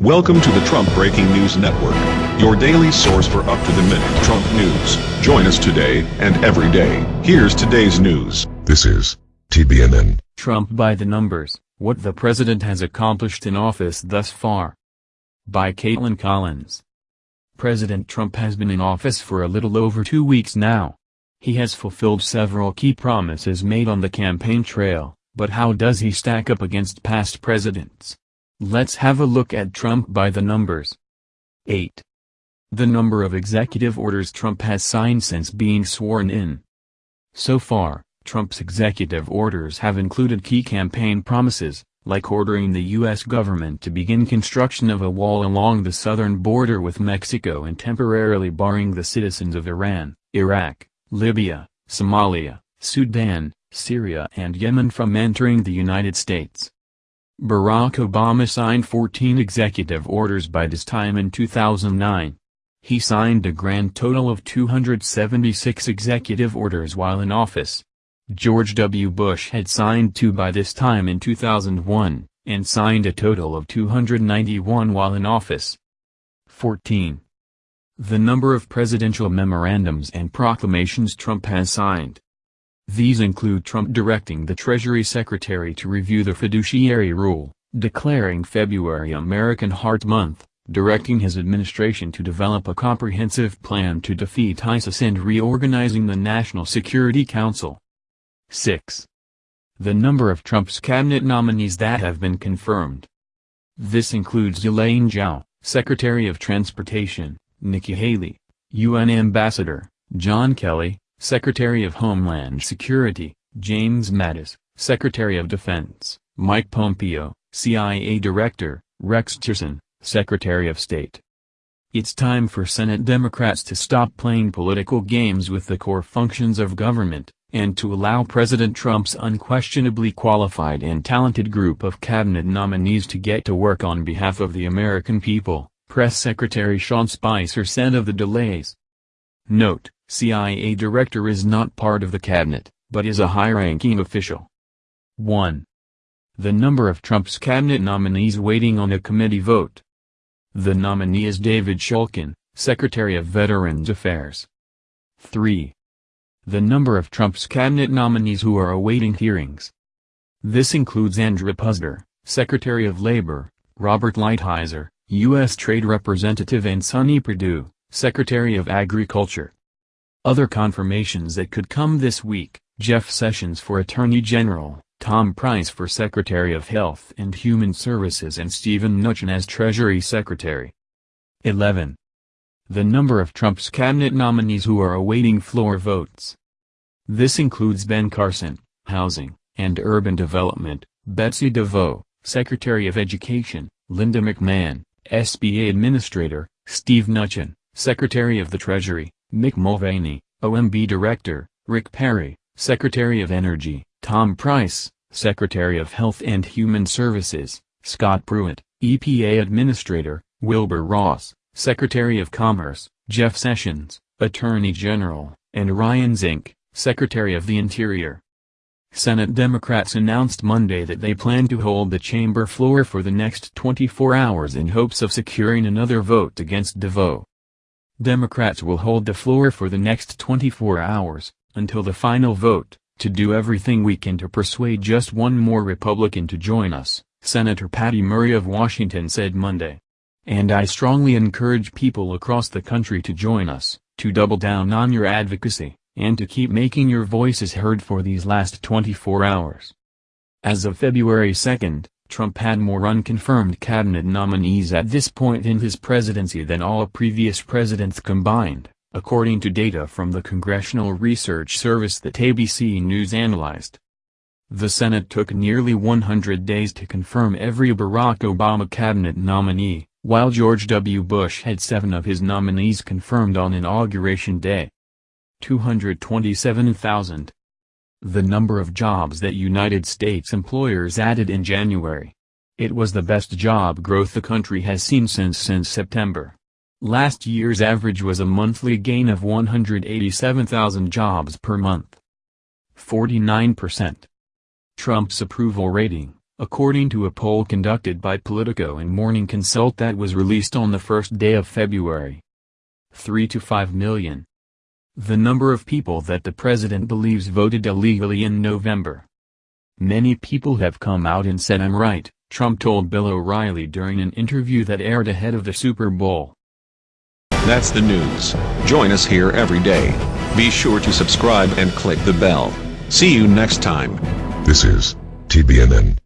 Welcome to the Trump Breaking News Network, your daily source for up-to-the-minute Trump news. Join us today and every day. Here's today's news. This is TBNN. Trump by the numbers, what the president has accomplished in office thus far. By Kaitlan Collins. President Trump has been in office for a little over two weeks now. He has fulfilled several key promises made on the campaign trail, but how does he stack up against past presidents? Let's have a look at Trump by the numbers. 8. The number of executive orders Trump has signed since being sworn in. So far, Trump's executive orders have included key campaign promises, like ordering the U.S. government to begin construction of a wall along the southern border with Mexico and temporarily barring the citizens of Iran, Iraq, Libya, Somalia, Sudan, Syria and Yemen from entering the United States. Barack Obama signed 14 executive orders by this time in 2009. He signed a grand total of 276 executive orders while in office. George W. Bush had signed two by this time in 2001, and signed a total of 291 while in office. 14. The number of presidential memorandums and proclamations Trump has signed. These include Trump directing the Treasury Secretary to review the fiduciary rule, declaring February American Heart Month, directing his administration to develop a comprehensive plan to defeat ISIS and reorganizing the National Security Council. 6. The number of Trump's cabinet nominees that have been confirmed. This includes Elaine Chao, Secretary of Transportation, Nikki Haley, UN Ambassador, John Kelly, Secretary of Homeland Security, James Mattis, Secretary of Defense, Mike Pompeo, CIA Director, Rex Tillerson, Secretary of State. It's time for Senate Democrats to stop playing political games with the core functions of government, and to allow President Trump's unquestionably qualified and talented group of cabinet nominees to get to work on behalf of the American people, Press Secretary Sean Spicer said of the delays. Note, CIA director is not part of the cabinet, but is a high-ranking official. 1. The number of Trump's cabinet nominees waiting on a committee vote. The nominee is David Shulkin, Secretary of Veterans Affairs. 3. The number of Trump's cabinet nominees who are awaiting hearings. This includes Andrew Puzder, Secretary of Labor, Robert Lighthizer, U.S. Trade Representative and Sonny Perdue, Secretary of Agriculture. Other confirmations that could come this week, Jeff Sessions for Attorney General, Tom Price for Secretary of Health and Human Services and Steven Mnuchin as Treasury Secretary. 11. The number of Trump's cabinet nominees who are awaiting floor votes. This includes Ben Carson, Housing, and Urban Development, Betsy DeVos, Secretary of Education, Linda McMahon, SBA Administrator, Steve Mnuchin, Secretary of the Treasury, Mick Mulvaney, OMB Director, Rick Perry, Secretary of Energy, Tom Price, Secretary of Health and Human Services, Scott Pruitt, EPA Administrator, Wilbur Ross, Secretary of Commerce, Jeff Sessions, Attorney General, and Ryan Zinke, Secretary of the Interior. Senate Democrats announced Monday that they plan to hold the chamber floor for the next 24 hours in hopes of securing another vote against DeVos. Democrats will hold the floor for the next 24 hours, until the final vote, to do everything we can to persuade just one more Republican to join us, Senator Patty Murray of Washington said Monday. And I strongly encourage people across the country to join us, to double down on your advocacy, and to keep making your voices heard for these last 24 hours. As of February 2, Trump had more unconfirmed cabinet nominees at this point in his presidency than all previous presidents combined, according to data from the Congressional Research Service that ABC News analyzed. The Senate took nearly 100 days to confirm every Barack Obama cabinet nominee, while George W. Bush had seven of his nominees confirmed on Inauguration Day. 227,000 the number of jobs that United States employers added in January. It was the best job growth the country has seen since since September. Last year's average was a monthly gain of 187,000 jobs per month. 49%. Trump's approval rating, According to a poll conducted by Politico and Morning Consult that was released on the first day of February. 3 to 5 million. The number of people that the president believes voted illegally in November. Many people have come out and said I'm right, Trump told Bill O'Reilly during an interview that aired ahead of the Super Bowl. That's the news. Join us here every day. Be sure to subscribe and click the bell. See you next time. This is TBNN.